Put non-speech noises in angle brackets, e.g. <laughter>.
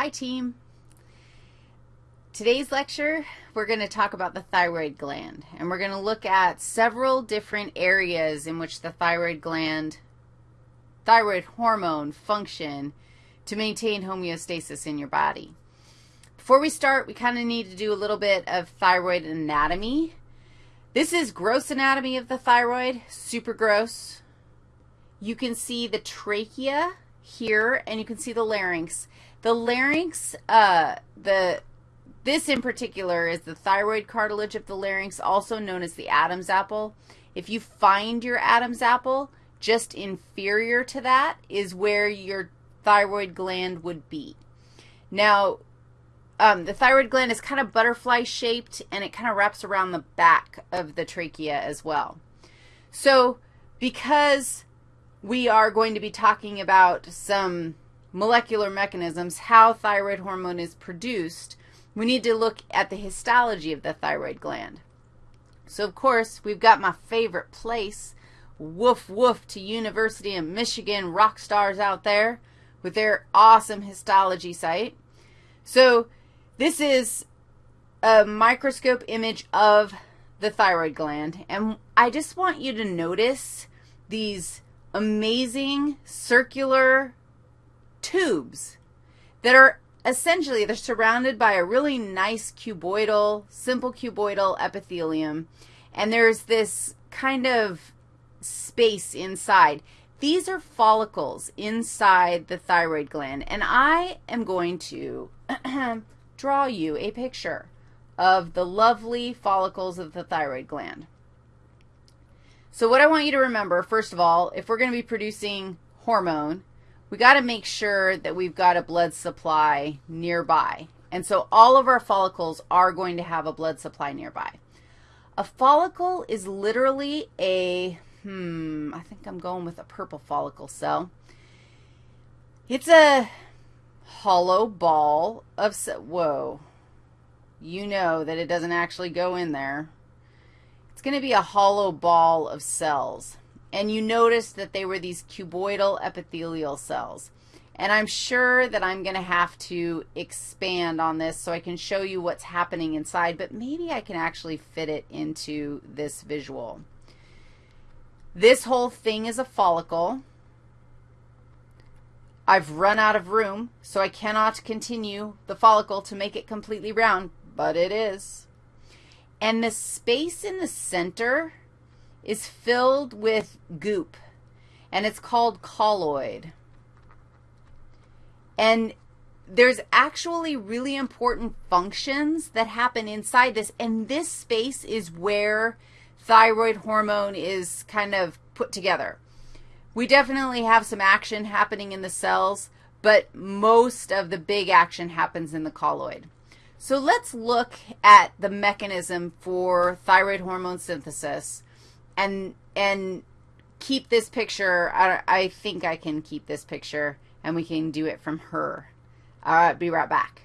Hi, team. Today's lecture, we're going to talk about the thyroid gland, and we're going to look at several different areas in which the thyroid gland, thyroid hormone function to maintain homeostasis in your body. Before we start, we kind of need to do a little bit of thyroid anatomy. This is gross anatomy of the thyroid, super gross. You can see the trachea here, and you can see the larynx. The larynx, uh, the this in particular is the thyroid cartilage of the larynx, also known as the Adam's apple. If you find your Adam's apple, just inferior to that is where your thyroid gland would be. Now, um, the thyroid gland is kind of butterfly shaped, and it kind of wraps around the back of the trachea as well. So because we are going to be talking about some molecular mechanisms, how thyroid hormone is produced, we need to look at the histology of the thyroid gland. So, of course, we've got my favorite place, woof woof to University of Michigan rock stars out there with their awesome histology site. So this is a microscope image of the thyroid gland, and I just want you to notice these amazing circular tubes that are essentially, they're surrounded by a really nice cuboidal, simple cuboidal epithelium, and there's this kind of space inside. These are follicles inside the thyroid gland, and I am going to <clears throat> draw you a picture of the lovely follicles of the thyroid gland. So what I want you to remember, first of all, if we're going to be producing hormone, we got to make sure that we've got a blood supply nearby. And so all of our follicles are going to have a blood supply nearby. A follicle is literally a, hmm, I think I'm going with a purple follicle cell. It's a hollow ball of, whoa, you know that it doesn't actually go in there. It's going to be a hollow ball of cells and you notice that they were these cuboidal epithelial cells. And I'm sure that I'm going to have to expand on this so I can show you what's happening inside, but maybe I can actually fit it into this visual. This whole thing is a follicle. I've run out of room, so I cannot continue the follicle to make it completely round, but it is. And the space in the center is filled with goop, and it's called colloid. And there's actually really important functions that happen inside this, and this space is where thyroid hormone is kind of put together. We definitely have some action happening in the cells, but most of the big action happens in the colloid. So let's look at the mechanism for thyroid hormone synthesis and and keep this picture. I, I think I can keep this picture, and we can do it from her. All right, be right back.